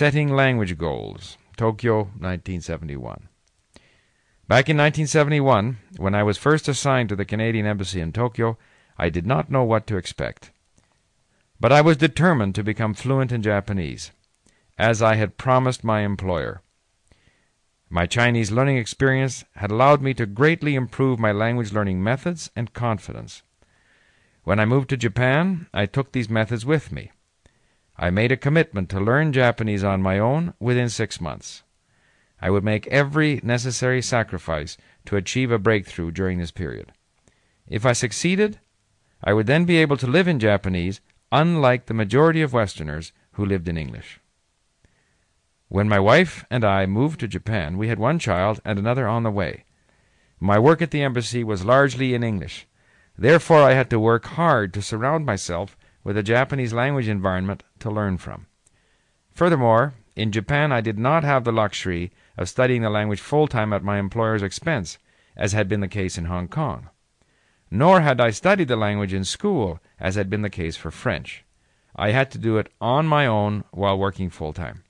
Setting Language Goals, Tokyo, 1971. Back in 1971, when I was first assigned to the Canadian Embassy in Tokyo, I did not know what to expect. But I was determined to become fluent in Japanese, as I had promised my employer. My Chinese learning experience had allowed me to greatly improve my language learning methods and confidence. When I moved to Japan, I took these methods with me. I made a commitment to learn Japanese on my own within six months. I would make every necessary sacrifice to achieve a breakthrough during this period. If I succeeded, I would then be able to live in Japanese unlike the majority of Westerners who lived in English. When my wife and I moved to Japan, we had one child and another on the way. My work at the embassy was largely in English. Therefore, I had to work hard to surround myself with a Japanese language environment to learn from. Furthermore, in Japan, I did not have the luxury of studying the language full time at my employer's expense, as had been the case in Hong Kong. Nor had I studied the language in school, as had been the case for French. I had to do it on my own while working full time.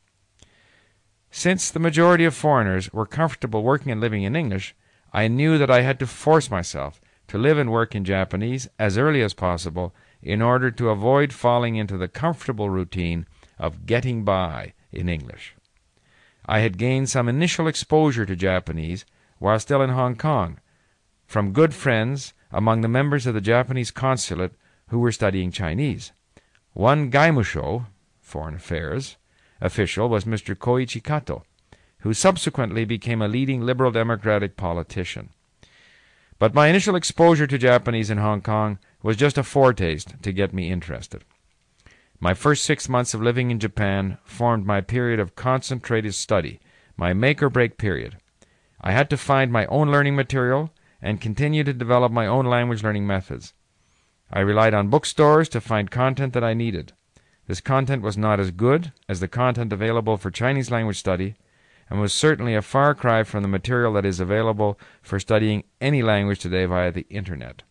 Since the majority of foreigners were comfortable working and living in English, I knew that I had to force myself to live and work in Japanese as early as possible in order to avoid falling into the comfortable routine of getting by in English. I had gained some initial exposure to Japanese while still in Hong Kong from good friends among the members of the Japanese consulate who were studying Chinese. One Gaimusho, Foreign Affairs, official was Mr. Koichi Kato, who subsequently became a leading Liberal Democratic politician. But my initial exposure to Japanese in Hong Kong was just a foretaste to get me interested. My first six months of living in Japan formed my period of concentrated study, my make or break period. I had to find my own learning material and continue to develop my own language learning methods. I relied on bookstores to find content that I needed. This content was not as good as the content available for Chinese language study, and was certainly a far cry from the material that is available for studying any language today via the Internet.